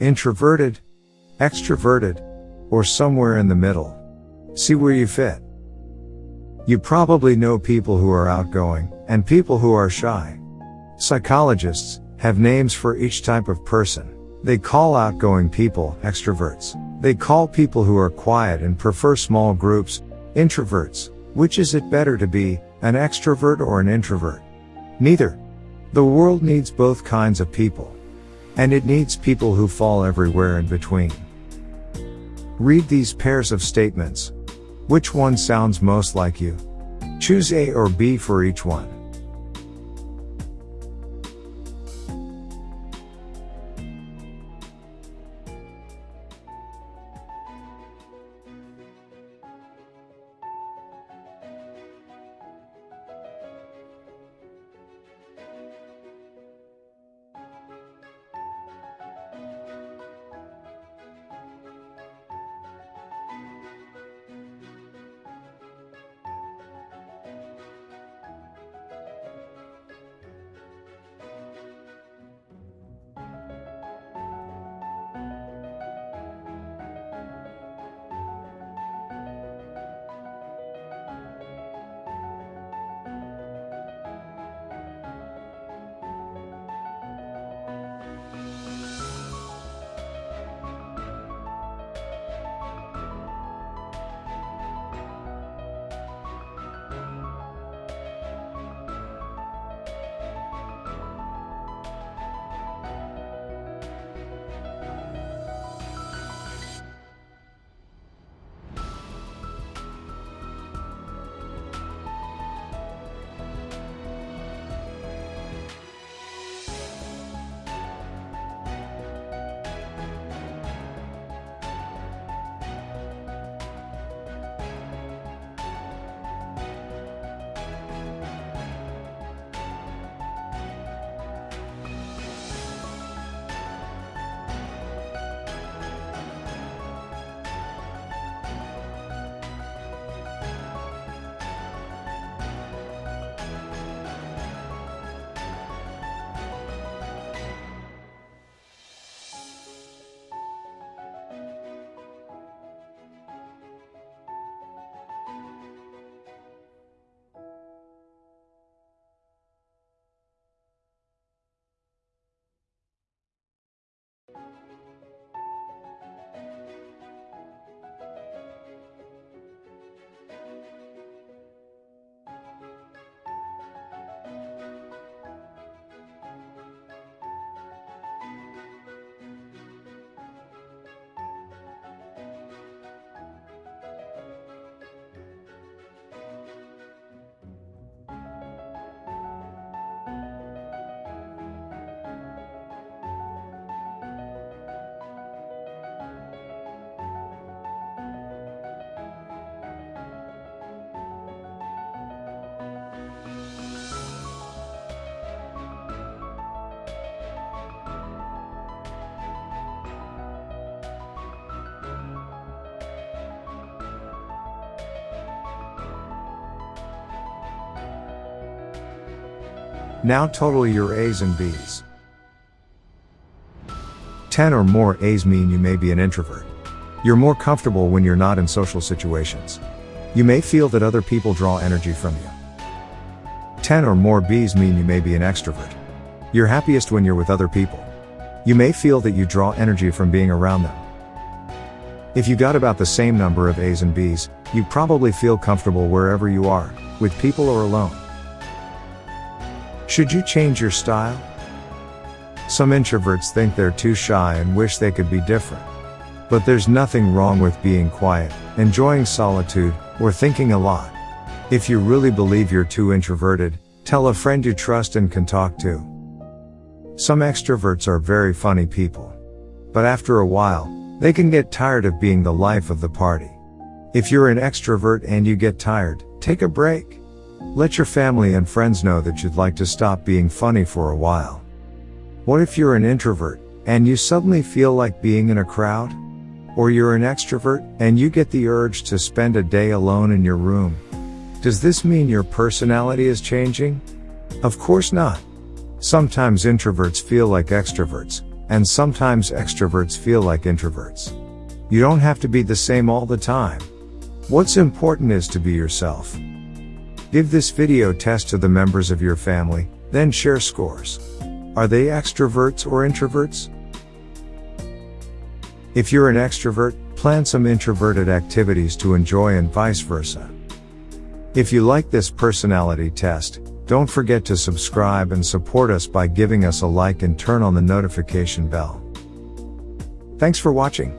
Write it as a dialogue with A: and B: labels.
A: introverted, extroverted, or somewhere in the middle. See where you fit. You probably know people who are outgoing and people who are shy. Psychologists have names for each type of person. They call outgoing people extroverts. They call people who are quiet and prefer small groups introverts. Which is it better to be, an extrovert or an introvert? Neither. The world needs both kinds of people. And it needs people who fall everywhere in between. Read these pairs of statements. Which one sounds most like you? Choose A or B for each one. Now total your A's and B's. 10 or more A's mean you may be an introvert. You're more comfortable when you're not in social situations. You may feel that other people draw energy from you. 10 or more B's mean you may be an extrovert. You're happiest when you're with other people. You may feel that you draw energy from being around them. If you got about the same number of A's and B's, you probably feel comfortable wherever you are, with people or alone. Should you change your style? Some introverts think they're too shy and wish they could be different. But there's nothing wrong with being quiet, enjoying solitude, or thinking a lot. If you really believe you're too introverted, tell a friend you trust and can talk to. Some extroverts are very funny people. But after a while, they can get tired of being the life of the party. If you're an extrovert and you get tired, take a break. Let your family and friends know that you'd like to stop being funny for a while. What if you're an introvert, and you suddenly feel like being in a crowd? Or you're an extrovert, and you get the urge to spend a day alone in your room? Does this mean your personality is changing? Of course not. Sometimes introverts feel like extroverts, And sometimes extroverts feel like introverts. You don't have to be the same all the time. What's important is to be yourself. Give this video test to the members of your family, then share scores. Are they extroverts or introverts? If you're an extrovert, plan some introverted activities to enjoy and vice versa. If you like this personality test, don't forget to subscribe and support us by giving us a like and turn on the notification bell. Thanks for watching.